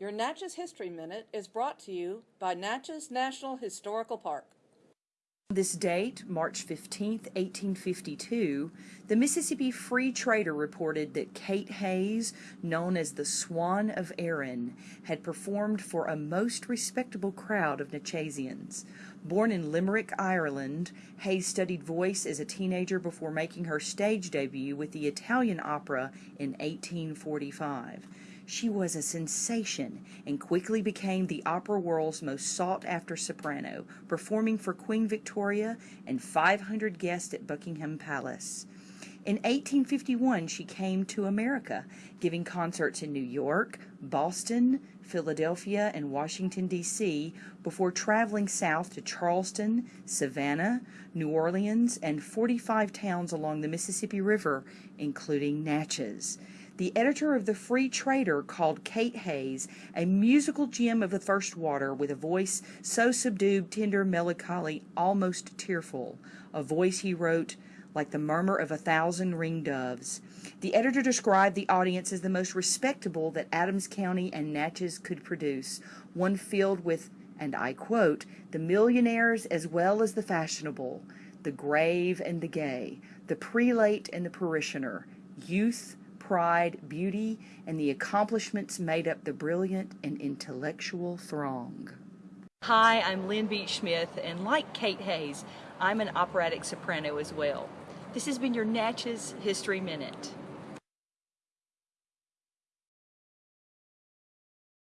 Your Natchez History Minute is brought to you by Natchez National Historical Park. This date, March 15, 1852, the Mississippi Free Trader reported that Kate Hayes, known as the Swan of Erin, had performed for a most respectable crowd of Natchezians. Born in Limerick, Ireland, Hayes studied voice as a teenager before making her stage debut with the Italian opera in 1845. She was a sensation and quickly became the opera world's most sought after soprano, performing for Queen Victoria and 500 guests at Buckingham Palace. In 1851, she came to America, giving concerts in New York, Boston, Philadelphia, and Washington, D.C., before traveling south to Charleston, Savannah, New Orleans, and 45 towns along the Mississippi River, including Natchez. The editor of the Free Trader called Kate Hayes a musical gem of the first water with a voice so subdued, tender, melancholy, almost tearful. A voice, he wrote, like the murmur of a thousand ring doves. The editor described the audience as the most respectable that Adams County and Natchez could produce, one filled with, and I quote, the millionaires as well as the fashionable, the grave and the gay, the prelate and the parishioner, youth, pride, beauty, and the accomplishments made up the brilliant and intellectual throng. Hi, I'm Lynn Beach Smith, and like Kate Hayes, I'm an operatic soprano as well. This has been your Natchez History Minute.